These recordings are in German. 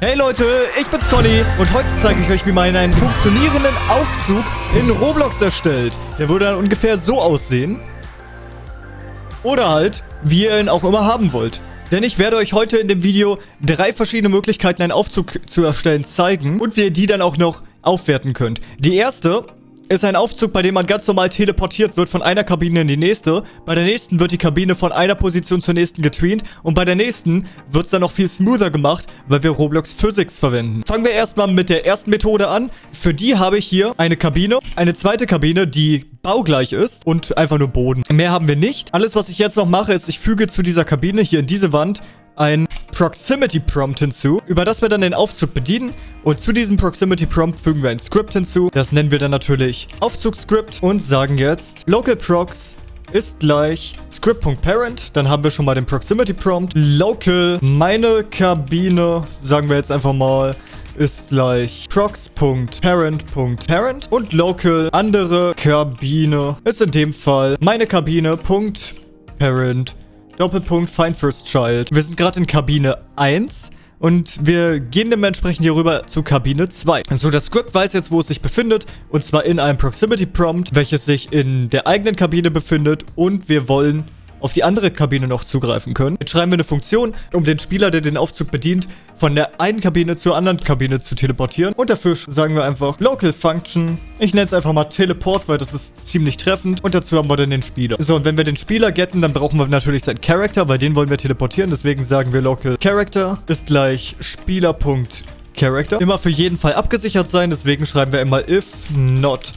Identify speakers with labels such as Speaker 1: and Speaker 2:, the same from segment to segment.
Speaker 1: Hey Leute, ich bin's Conny und heute zeige ich euch, wie man einen funktionierenden Aufzug in Roblox erstellt. Der würde dann ungefähr so aussehen. Oder halt, wie ihr ihn auch immer haben wollt. Denn ich werde euch heute in dem Video drei verschiedene Möglichkeiten, einen Aufzug zu erstellen, zeigen und wie ihr die dann auch noch aufwerten könnt. Die erste ist ein Aufzug, bei dem man ganz normal teleportiert wird von einer Kabine in die nächste. Bei der nächsten wird die Kabine von einer Position zur nächsten getweent. Und bei der nächsten wird es dann noch viel smoother gemacht, weil wir Roblox Physics verwenden. Fangen wir erstmal mit der ersten Methode an. Für die habe ich hier eine Kabine, eine zweite Kabine, die baugleich ist und einfach nur Boden. Mehr haben wir nicht. Alles, was ich jetzt noch mache, ist, ich füge zu dieser Kabine hier in diese Wand ein Proximity Prompt hinzu, über das wir dann den Aufzug bedienen. Und zu diesem Proximity Prompt fügen wir ein Script hinzu. Das nennen wir dann natürlich Aufzugsscript und sagen jetzt Local Prox ist gleich script.parent. Dann haben wir schon mal den Proximity Prompt. Local, meine Kabine, sagen wir jetzt einfach mal, ist gleich prox.parent.parent und local andere Kabine ist in dem Fall meine Kabine.parent Doppelpunkt Find First Child. Wir sind gerade in Kabine 1. Und wir gehen dementsprechend hier rüber zu Kabine 2. So, das Script weiß jetzt, wo es sich befindet. Und zwar in einem Proximity Prompt, welches sich in der eigenen Kabine befindet. Und wir wollen auf die andere Kabine noch zugreifen können. Jetzt schreiben wir eine Funktion, um den Spieler, der den Aufzug bedient, von der einen Kabine zur anderen Kabine zu teleportieren. Und dafür sagen wir einfach Local Function. Ich nenne es einfach mal Teleport, weil das ist ziemlich treffend. Und dazu haben wir dann den Spieler. So, und wenn wir den Spieler getten, dann brauchen wir natürlich seinen Character, weil den wollen wir teleportieren. Deswegen sagen wir Local Character ist gleich Spieler.Character. Immer für jeden Fall abgesichert sein, deswegen schreiben wir immer if not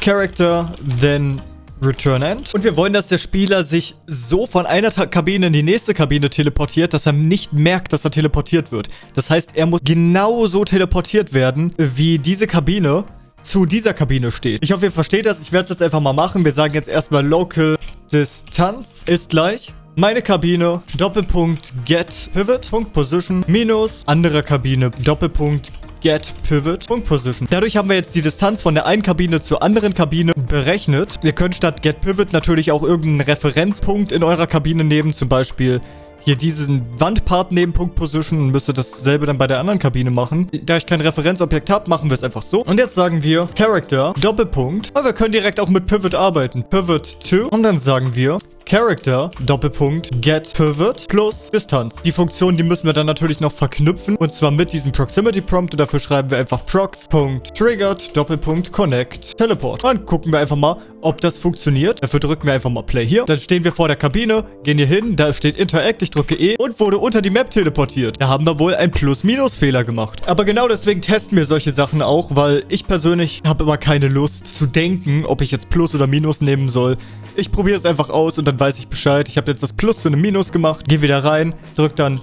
Speaker 1: Character, then Return End. Und wir wollen, dass der Spieler sich so von einer Kabine in die nächste Kabine teleportiert, dass er nicht merkt, dass er teleportiert wird. Das heißt, er muss genauso teleportiert werden, wie diese Kabine zu dieser Kabine steht. Ich hoffe, ihr versteht das. Ich werde es jetzt einfach mal machen. Wir sagen jetzt erstmal Local Distanz ist gleich meine Kabine, Doppelpunkt Get Pivot, Punkt Position, minus andere Kabine, Doppelpunkt Get Pivot Punkt Position. Dadurch haben wir jetzt die Distanz von der einen Kabine zur anderen Kabine berechnet. Ihr könnt statt Get Pivot natürlich auch irgendeinen Referenzpunkt in eurer Kabine nehmen, zum Beispiel hier diesen Wandpart neben Punkt Position und müsste dasselbe dann bei der anderen Kabine machen. Da ich kein Referenzobjekt habe, machen wir es einfach so. Und jetzt sagen wir Character, Doppelpunkt. Aber wir können direkt auch mit Pivot arbeiten. Pivot to. Und dann sagen wir Character, Doppelpunkt, Get Pivot plus Distanz. Die Funktion, die müssen wir dann natürlich noch verknüpfen und zwar mit diesem Proximity Prompt und dafür schreiben wir einfach prox.triggered, Doppelpunkt, connect, teleport. Dann gucken wir einfach mal, ob das funktioniert. Dafür drücken wir einfach mal Play hier. Dann stehen wir vor der Kabine, gehen hier hin, da steht Interact, ich drücke E und wurde unter die Map teleportiert. Da haben wir wohl einen Plus-Minus-Fehler gemacht. Aber genau deswegen testen wir solche Sachen auch, weil ich persönlich habe immer keine Lust zu denken, ob ich jetzt Plus oder Minus nehmen soll. Ich probiere es einfach aus und dann weiß ich Bescheid. Ich habe jetzt das Plus zu einem Minus gemacht. Gehe wieder rein, drück dann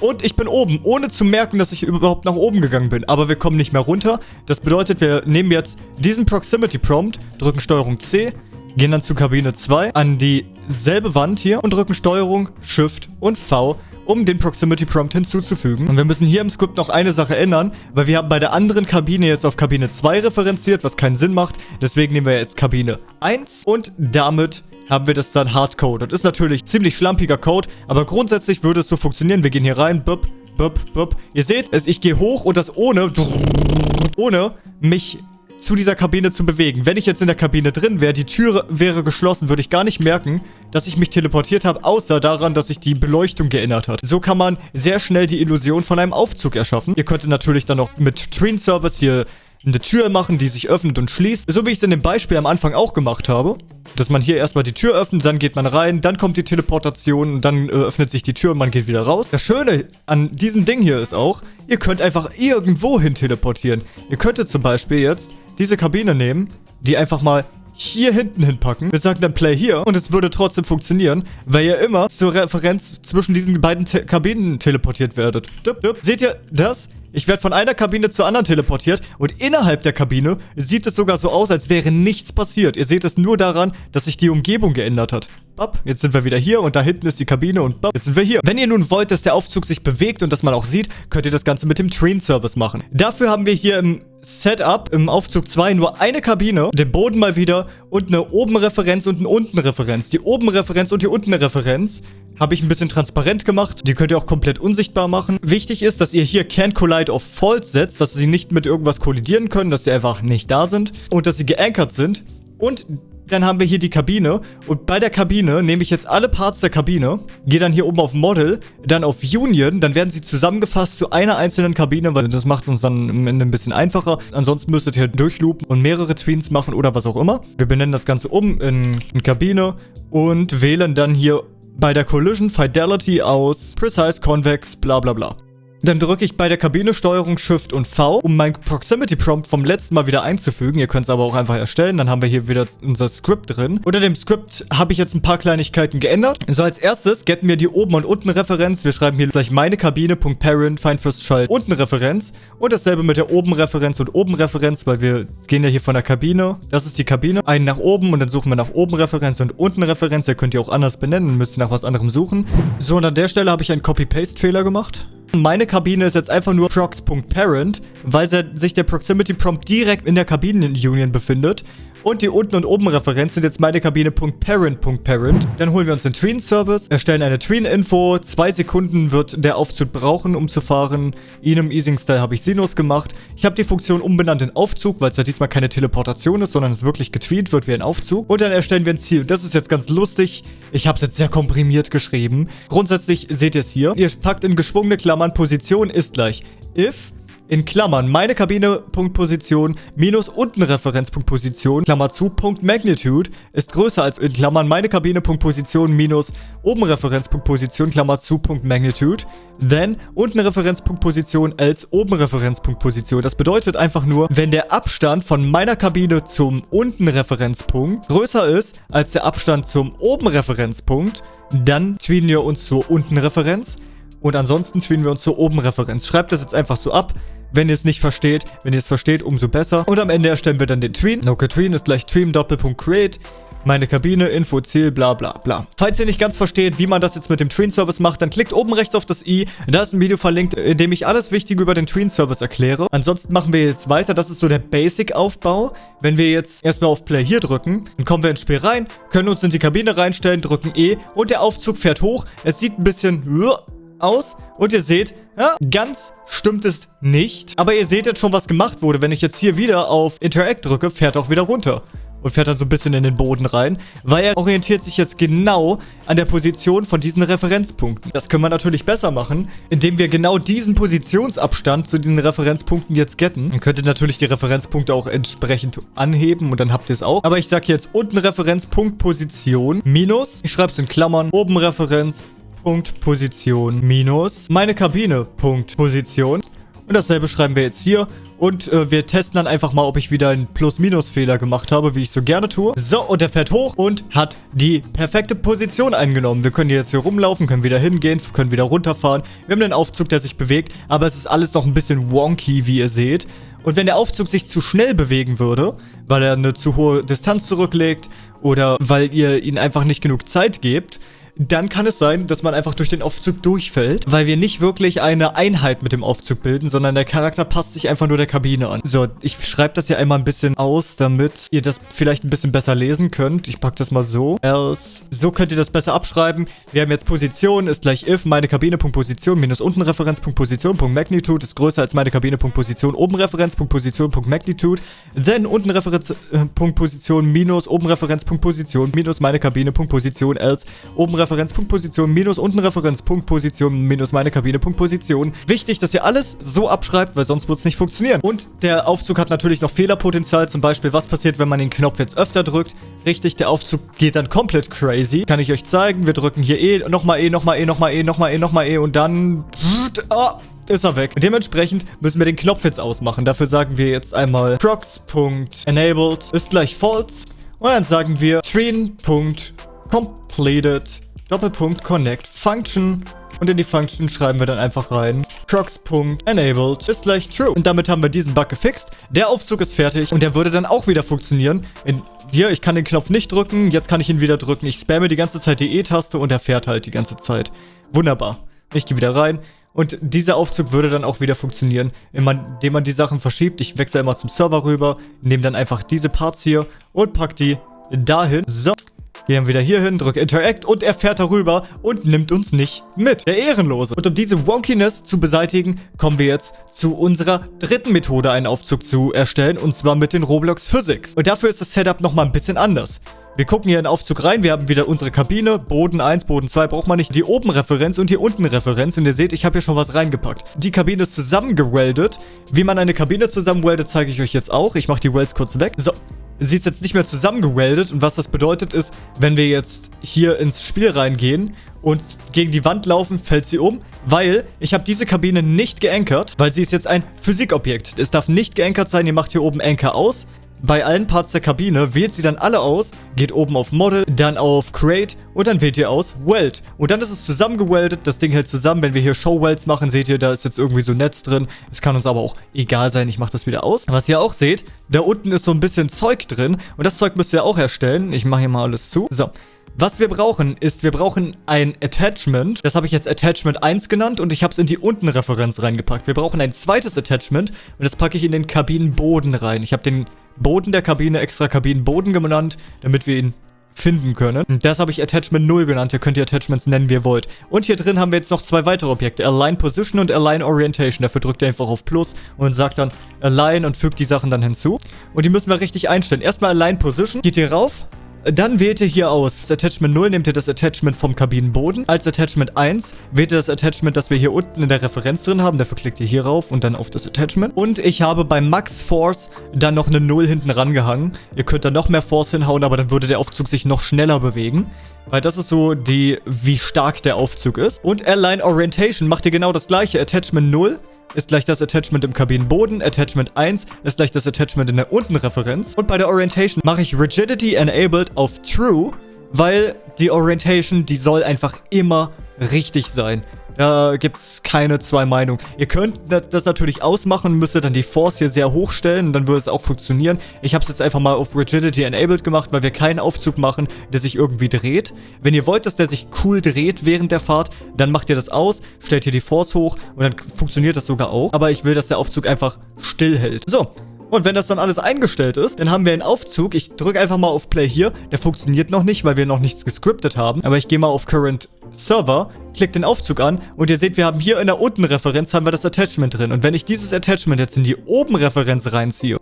Speaker 1: und ich bin oben, ohne zu merken, dass ich überhaupt nach oben gegangen bin. Aber wir kommen nicht mehr runter. Das bedeutet, wir nehmen jetzt diesen Proximity Prompt, drücken Steuerung C, gehen dann zu Kabine 2 an dieselbe Wand hier und drücken Steuerung, Shift und V um den Proximity Prompt hinzuzufügen. Und wir müssen hier im Skript noch eine Sache ändern, weil wir haben bei der anderen Kabine jetzt auf Kabine 2 referenziert, was keinen Sinn macht. Deswegen nehmen wir jetzt Kabine 1 und damit haben wir das dann Hardcode. Das ist natürlich ziemlich schlampiger Code, aber grundsätzlich würde es so funktionieren. Wir gehen hier rein, bup, bup, bup. Ihr seht es, ich gehe hoch und das ohne, ohne mich zu dieser Kabine zu bewegen. Wenn ich jetzt in der Kabine drin wäre, die Tür wäre geschlossen, würde ich gar nicht merken, dass ich mich teleportiert habe, außer daran, dass sich die Beleuchtung geändert hat. So kann man sehr schnell die Illusion von einem Aufzug erschaffen. Ihr könntet natürlich dann noch mit Train Service hier eine Tür machen, die sich öffnet und schließt. So wie ich es in dem Beispiel am Anfang auch gemacht habe. Dass man hier erstmal die Tür öffnet, dann geht man rein, dann kommt die Teleportation und dann äh, öffnet sich die Tür und man geht wieder raus. Das Schöne an diesem Ding hier ist auch, ihr könnt einfach irgendwo hin teleportieren. Ihr könntet zum Beispiel jetzt diese Kabine nehmen, die einfach mal hier hinten hinpacken. Wir sagen dann Play hier und es würde trotzdem funktionieren, weil ihr immer zur Referenz zwischen diesen beiden Te Kabinen teleportiert werdet. Dup, dup. Seht ihr das? Ich werde von einer Kabine zur anderen teleportiert und innerhalb der Kabine sieht es sogar so aus, als wäre nichts passiert. Ihr seht es nur daran, dass sich die Umgebung geändert hat. Bap, jetzt sind wir wieder hier und da hinten ist die Kabine und bap, jetzt sind wir hier. Wenn ihr nun wollt, dass der Aufzug sich bewegt und dass man auch sieht, könnt ihr das Ganze mit dem Train Service machen. Dafür haben wir hier im Setup im Aufzug 2 nur eine Kabine, den Boden mal wieder und eine Oben-Referenz und eine Unten-Referenz. Die Oben-Referenz und die Unten-Referenz habe ich ein bisschen transparent gemacht. Die könnt ihr auch komplett unsichtbar machen. Wichtig ist, dass ihr hier Can't Collide auf False setzt, dass sie nicht mit irgendwas kollidieren können, dass sie einfach nicht da sind und dass sie geankert sind. Und dann haben wir hier die Kabine. Und bei der Kabine nehme ich jetzt alle Parts der Kabine, gehe dann hier oben auf Model, dann auf Union, dann werden sie zusammengefasst zu einer einzelnen Kabine, weil das macht uns dann am Ende ein bisschen einfacher. Ansonsten müsstet ihr durchloopen und mehrere Tweens machen oder was auch immer. Wir benennen das Ganze um in, in Kabine und wählen dann hier bei der Collision Fidelity aus Precise Convex bla bla bla. Dann drücke ich bei der Kabine Steuerung Shift und V, um mein Proximity Prompt vom letzten Mal wieder einzufügen. Ihr könnt es aber auch einfach erstellen. Dann haben wir hier wieder unser Script drin. Unter dem Script habe ich jetzt ein paar Kleinigkeiten geändert. So, als erstes getten wir die Oben- und Unten-Referenz. Wir schreiben hier gleich meine Kabine.parent, find first child, Unten-Referenz. Und dasselbe mit der Oben-Referenz und Oben-Referenz, weil wir gehen ja hier von der Kabine. Das ist die Kabine. Einen nach oben und dann suchen wir nach Oben-Referenz und Unten-Referenz. Ihr könnt ihr auch anders benennen, müsst ihr nach was anderem suchen. So, und an der Stelle habe ich einen Copy-Paste-Fehler gemacht. Meine Kabine ist jetzt einfach nur prox.parent, weil sich der Proximity Prompt direkt in der Kabinen-Union befindet. Und die unten und oben Referenz sind jetzt meine Kabine.parent.parent. Dann holen wir uns den Tween-Service, erstellen eine Tween-Info. Zwei Sekunden wird der Aufzug brauchen, um zu fahren. In einem Easing-Style habe ich Sinus gemacht. Ich habe die Funktion umbenannt in Aufzug, weil es ja diesmal keine Teleportation ist, sondern es wirklich getweet wird wie ein Aufzug. Und dann erstellen wir ein Ziel. Das ist jetzt ganz lustig. Ich habe es jetzt sehr komprimiert geschrieben. Grundsätzlich seht ihr es hier. Ihr packt in geschwungene Klammern Position ist gleich if in Klammern meine Kabine.position minus unten Referenzpunktposition, Klammer zu, Punkt Magnitude ist größer als in Klammern meine Kabine.position minus oben Referenzpunktposition, Klammer zu, Punkt Magnitude, then unten Referenzpunktposition als oben Referenzpunktposition. Das bedeutet einfach nur, wenn der Abstand von meiner Kabine zum unten Referenzpunkt größer ist als der Abstand zum oben Referenzpunkt, dann tweeten wir uns zur unten Referenz. Und ansonsten tweeten wir uns zur oben Referenz. Schreibt das jetzt einfach so ab. Wenn ihr es nicht versteht, wenn ihr es versteht, umso besser. Und am Ende erstellen wir dann den Tween. Okay, Tween ist gleich Tween Doppelpunkt Create. Meine Kabine, Info, Ziel, bla bla bla. Falls ihr nicht ganz versteht, wie man das jetzt mit dem Tween-Service macht, dann klickt oben rechts auf das i. Da ist ein Video verlinkt, in dem ich alles Wichtige über den Tween-Service erkläre. Ansonsten machen wir jetzt weiter. Das ist so der Basic-Aufbau. Wenn wir jetzt erstmal auf Play hier drücken, dann kommen wir ins Spiel rein, können uns in die Kabine reinstellen, drücken E und der Aufzug fährt hoch. Es sieht ein bisschen aus und ihr seht, ja, ganz stimmt es nicht. Aber ihr seht jetzt schon, was gemacht wurde. Wenn ich jetzt hier wieder auf Interact drücke, fährt er auch wieder runter. Und fährt dann so ein bisschen in den Boden rein, weil er orientiert sich jetzt genau an der Position von diesen Referenzpunkten. Das können wir natürlich besser machen, indem wir genau diesen Positionsabstand zu diesen Referenzpunkten jetzt getten. Dann könnt ihr natürlich die Referenzpunkte auch entsprechend anheben und dann habt ihr es auch. Aber ich sage jetzt unten Referenzpunkt Position minus, ich schreibe es in Klammern, oben Referenz Punkt Position minus meine Kabine Punkt Position. Und dasselbe schreiben wir jetzt hier. Und äh, wir testen dann einfach mal, ob ich wieder einen Plus-Minus-Fehler gemacht habe, wie ich so gerne tue. So, und er fährt hoch und hat die perfekte Position eingenommen. Wir können jetzt hier rumlaufen, können wieder hingehen, können wieder runterfahren. Wir haben einen Aufzug, der sich bewegt, aber es ist alles noch ein bisschen wonky, wie ihr seht. Und wenn der Aufzug sich zu schnell bewegen würde, weil er eine zu hohe Distanz zurücklegt oder weil ihr ihn einfach nicht genug Zeit gebt, dann kann es sein, dass man einfach durch den Aufzug durchfällt, weil wir nicht wirklich eine Einheit mit dem Aufzug bilden, sondern der Charakter passt sich einfach nur der Kabine an. So, ich schreibe das hier einmal ein bisschen aus, damit ihr das vielleicht ein bisschen besser lesen könnt. Ich packe das mal so. Else. So könnt ihr das besser abschreiben. Wir haben jetzt Position ist gleich if meine Kabine.position minus unten Referenz.position Magnitude ist größer als meine Kabine.position oben Referenz.position Magnitude. Then unten Referenz.position minus oben Referenz.position minus meine Kabine.position else oben Referenz Referenzpunktposition minus unten Referenzpunktposition minus meine Kabine.position. Wichtig, dass ihr alles so abschreibt, weil sonst wird es nicht funktionieren. Und der Aufzug hat natürlich noch Fehlerpotenzial. Zum Beispiel, was passiert, wenn man den Knopf jetzt öfter drückt? Richtig, der Aufzug geht dann komplett crazy. Kann ich euch zeigen. Wir drücken hier E, nochmal E, nochmal E, nochmal E, nochmal E, nochmal E und dann... Oh, ist er weg. Dementsprechend müssen wir den Knopf jetzt ausmachen. Dafür sagen wir jetzt einmal prox.enabled ist gleich false. Und dann sagen wir screen.completed Doppelpunkt Connect Function und in die Function schreiben wir dann einfach rein Prox.enabled ist gleich true. Und damit haben wir diesen Bug gefixt. Der Aufzug ist fertig und der würde dann auch wieder funktionieren. In hier, ich kann den Knopf nicht drücken, jetzt kann ich ihn wieder drücken. Ich spamme die ganze Zeit die E-Taste und er fährt halt die ganze Zeit. Wunderbar. Ich gehe wieder rein Und dieser Aufzug würde dann auch wieder funktionieren, indem man die Sachen verschiebt. Ich wechsle immer zum Server rüber, nehme dann einfach diese Parts hier und pack die dahin. So. Gehen wieder hier hin, drück Interact und er fährt darüber und nimmt uns nicht mit. Der Ehrenlose. Und um diese Wonkiness zu beseitigen, kommen wir jetzt zu unserer dritten Methode, einen Aufzug zu erstellen. Und zwar mit den Roblox Physics. Und dafür ist das Setup nochmal ein bisschen anders. Wir gucken hier in den Aufzug rein. Wir haben wieder unsere Kabine. Boden 1, Boden 2 braucht man nicht. Die oben Referenz und die unten Referenz. Und ihr seht, ich habe hier schon was reingepackt. Die Kabine ist zusammengeweldet. Wie man eine Kabine zusammenweldet, zeige ich euch jetzt auch. Ich mache die Welds kurz weg. So, sie ist jetzt nicht mehr zusammengeweldet. Und was das bedeutet ist, wenn wir jetzt hier ins Spiel reingehen und gegen die Wand laufen, fällt sie um, weil ich habe diese Kabine nicht geankert, weil sie ist jetzt ein Physikobjekt. Es darf nicht geankert sein, ihr macht hier oben Anchor aus. Bei allen Parts der Kabine wählt sie dann alle aus, geht oben auf Model, dann auf Create und dann wählt ihr aus Weld. Und dann ist es zusammengeweldet, das Ding hält zusammen. Wenn wir hier Show Welds machen, seht ihr, da ist jetzt irgendwie so Netz drin. Es kann uns aber auch egal sein, ich mache das wieder aus. Was ihr auch seht, da unten ist so ein bisschen Zeug drin und das Zeug müsst ihr auch erstellen. Ich mache hier mal alles zu. So, was wir brauchen, ist, wir brauchen ein Attachment. Das habe ich jetzt Attachment 1 genannt und ich habe es in die Untenreferenz reingepackt. Wir brauchen ein zweites Attachment und das packe ich in den Kabinenboden rein. Ich habe den Boden der Kabine extra Kabinenboden genannt, damit wir ihn finden können. Das habe ich Attachment 0 genannt. Ihr könnt die Attachments nennen, wie ihr wollt. Und hier drin haben wir jetzt noch zwei weitere Objekte. Align Position und Align Orientation. Dafür drückt ihr einfach auf Plus und sagt dann Align und fügt die Sachen dann hinzu. Und die müssen wir richtig einstellen. Erstmal Align Position. Geht ihr rauf dann wählt ihr hier aus. Das Attachment 0 nehmt ihr das Attachment vom Kabinenboden. Als Attachment 1 wählt ihr das Attachment, das wir hier unten in der Referenz drin haben. Dafür klickt ihr hier rauf und dann auf das Attachment. Und ich habe bei Max Force dann noch eine 0 hinten rangehangen. Ihr könnt da noch mehr Force hinhauen, aber dann würde der Aufzug sich noch schneller bewegen. Weil das ist so die, wie stark der Aufzug ist. Und Airline Orientation macht ihr genau das gleiche. Attachment 0 ist gleich das Attachment im Kabinenboden. Attachment 1 ist gleich das Attachment in der Untenreferenz. Und bei der Orientation mache ich Rigidity Enabled auf True, weil die Orientation, die soll einfach immer richtig sein. Da gibt es keine zwei Meinungen. Ihr könnt das natürlich ausmachen, müsstet dann die Force hier sehr hoch stellen und dann würde es auch funktionieren. Ich habe es jetzt einfach mal auf Rigidity Enabled gemacht, weil wir keinen Aufzug machen, der sich irgendwie dreht. Wenn ihr wollt, dass der sich cool dreht während der Fahrt, dann macht ihr das aus, stellt hier die Force hoch und dann funktioniert das sogar auch. Aber ich will, dass der Aufzug einfach still hält. So, und wenn das dann alles eingestellt ist, dann haben wir einen Aufzug. Ich drücke einfach mal auf Play hier. Der funktioniert noch nicht, weil wir noch nichts gescriptet haben. Aber ich gehe mal auf Current Server, klicke den Aufzug an und ihr seht, wir haben hier in der Unten-Referenz haben wir das Attachment drin. Und wenn ich dieses Attachment jetzt in die Oben-Referenz reinziehe,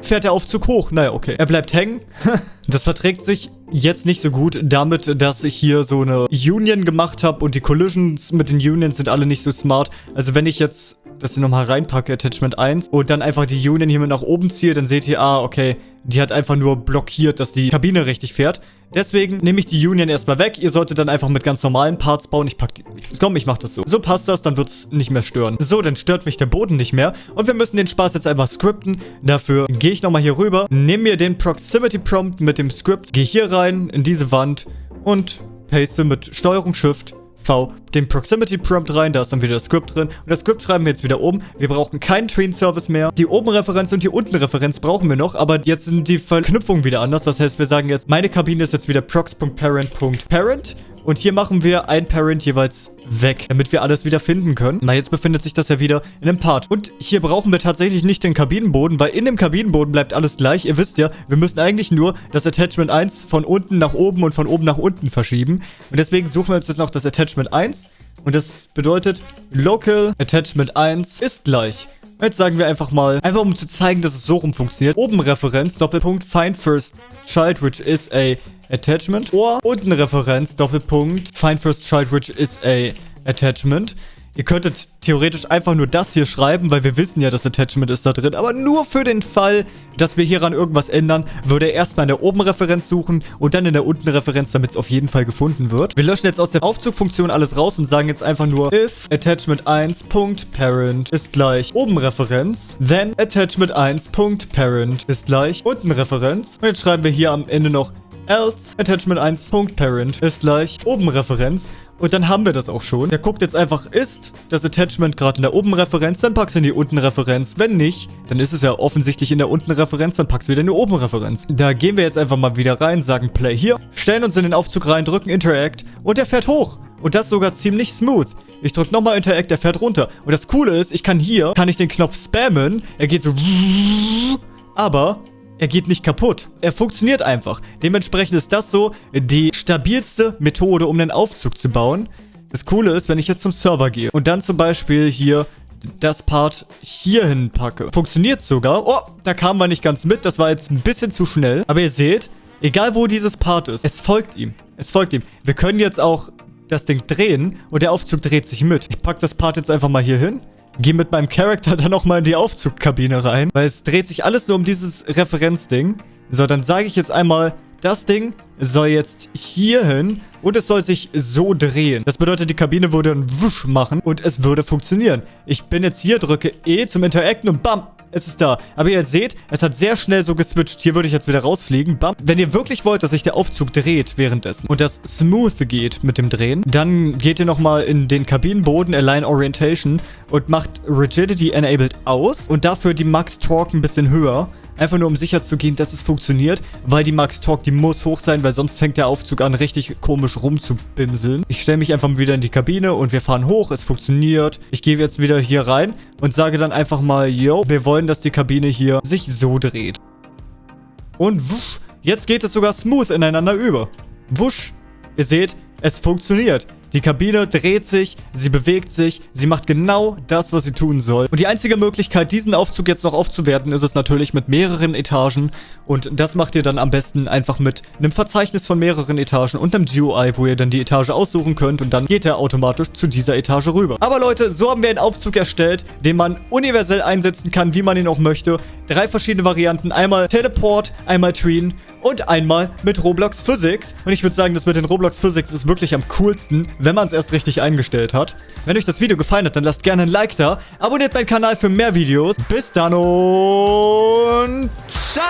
Speaker 1: fährt der Aufzug hoch. Naja, okay. Er bleibt hängen. das verträgt sich jetzt nicht so gut damit, dass ich hier so eine Union gemacht habe und die Collisions mit den Unions sind alle nicht so smart. Also wenn ich jetzt das hier nochmal reinpacke, Attachment 1, und dann einfach die Union hier mit nach oben ziehe, dann seht ihr, ah, okay, die hat einfach nur blockiert, dass die Kabine richtig fährt. Deswegen nehme ich die Union erstmal weg. Ihr solltet dann einfach mit ganz normalen Parts bauen. Ich pack die... Komm, ich mach das so. So passt das, dann wird es nicht mehr stören. So, dann stört mich der Boden nicht mehr. Und wir müssen den Spaß jetzt einfach skripten. Dafür gehe ich nochmal hier rüber, nehme mir den Proximity Prompt mit dem Script, gehe hier rein in diese Wand und paste mit Steuerung Shift V den Proximity Prompt rein, da ist dann wieder das Script drin. Und das Script schreiben wir jetzt wieder oben. Wir brauchen keinen Train Service mehr. Die oben Referenz und die unten Referenz brauchen wir noch, aber jetzt sind die Verknüpfungen wieder anders. Das heißt, wir sagen jetzt, meine Kabine ist jetzt wieder prox.parent.parent und hier machen wir ein Parent jeweils weg, damit wir alles wieder finden können. Na, jetzt befindet sich das ja wieder in einem Part. Und hier brauchen wir tatsächlich nicht den Kabinenboden, weil in dem Kabinenboden bleibt alles gleich. Ihr wisst ja, wir müssen eigentlich nur das Attachment 1 von unten nach oben und von oben nach unten verschieben. Und deswegen suchen wir uns jetzt noch das Attachment 1. Und das bedeutet, Local Attachment 1 ist gleich. Jetzt sagen wir einfach mal, einfach um zu zeigen, dass es so rum funktioniert. Oben Referenz, Doppelpunkt, Find First Child, which is a Attachment. Oder unten Referenz, Doppelpunkt, Find First Child, which is a Attachment. Ihr könntet theoretisch einfach nur das hier schreiben, weil wir wissen ja, das Attachment ist da drin. Aber nur für den Fall, dass wir hieran irgendwas ändern, würde er erstmal in der oben Referenz suchen und dann in der unten Referenz, damit es auf jeden Fall gefunden wird. Wir löschen jetzt aus der Aufzugfunktion alles raus und sagen jetzt einfach nur if attachment 1.parent ist gleich oben Referenz, then attachment 1.parent ist gleich unten Referenz. Und jetzt schreiben wir hier am Ende noch else attachment 1.parent ist gleich oben Referenz und dann haben wir das auch schon. Der guckt jetzt einfach, ist das Attachment gerade in der oben Referenz, dann packst du in die unten Referenz. Wenn nicht, dann ist es ja offensichtlich in der unten Referenz, dann packst du wieder in die oben Referenz. Da gehen wir jetzt einfach mal wieder rein, sagen Play hier, stellen uns in den Aufzug rein, drücken Interact und der fährt hoch. Und das sogar ziemlich smooth. Ich drücke nochmal Interact, er fährt runter. Und das Coole ist, ich kann hier, kann ich den Knopf spammen. Er geht so... Aber er geht nicht kaputt. Er funktioniert einfach. Dementsprechend ist das so die stabilste Methode, um einen Aufzug zu bauen. Das Coole ist, wenn ich jetzt zum Server gehe und dann zum Beispiel hier das Part hier hinpacke. Funktioniert sogar. Oh, da kamen wir nicht ganz mit. Das war jetzt ein bisschen zu schnell. Aber ihr seht, egal wo dieses Part ist, es folgt ihm. Es folgt ihm. Wir können jetzt auch das Ding drehen und der Aufzug dreht sich mit. Ich packe das Part jetzt einfach mal hier hin. Gehe mit meinem Charakter dann auch mal in die Aufzugkabine rein, weil es dreht sich alles nur um dieses Referenzding. So, dann sage ich jetzt einmal, das Ding soll jetzt hier hin und es soll sich so drehen. Das bedeutet, die Kabine würde einen Wusch machen und es würde funktionieren. Ich bin jetzt hier, drücke E zum Interacten und bam, es ist da. Aber ihr seht, es hat sehr schnell so geswitcht. Hier würde ich jetzt wieder rausfliegen. Bam. Wenn ihr wirklich wollt, dass sich der Aufzug dreht währenddessen und das smooth geht mit dem Drehen, dann geht ihr nochmal in den Kabinenboden Align Orientation und macht Rigidity Enabled aus und dafür die Max Torque ein bisschen höher. Einfach nur, um sicher zu gehen, dass es funktioniert. Weil die Max Torque, die muss hoch sein, weil sonst fängt der Aufzug an, richtig komisch rumzubimseln. Ich stelle mich einfach wieder in die Kabine und wir fahren hoch. Es funktioniert. Ich gehe jetzt wieder hier rein und sage dann einfach mal, yo, wir wollen, dass die Kabine hier sich so dreht. Und wusch, jetzt geht es sogar smooth ineinander über. Wusch. Ihr seht, es funktioniert. Die Kabine dreht sich, sie bewegt sich, sie macht genau das, was sie tun soll. Und die einzige Möglichkeit, diesen Aufzug jetzt noch aufzuwerten, ist es natürlich mit mehreren Etagen. Und das macht ihr dann am besten einfach mit einem Verzeichnis von mehreren Etagen und einem GUI, wo ihr dann die Etage aussuchen könnt und dann geht er automatisch zu dieser Etage rüber. Aber Leute, so haben wir einen Aufzug erstellt, den man universell einsetzen kann, wie man ihn auch möchte. Drei verschiedene Varianten. Einmal Teleport, einmal Tween und einmal mit Roblox Physics. Und ich würde sagen, das mit den Roblox Physics ist wirklich am coolsten, wenn man es erst richtig eingestellt hat. Wenn euch das Video gefallen hat, dann lasst gerne ein Like da. Abonniert meinen Kanal für mehr Videos. Bis dann und ciao!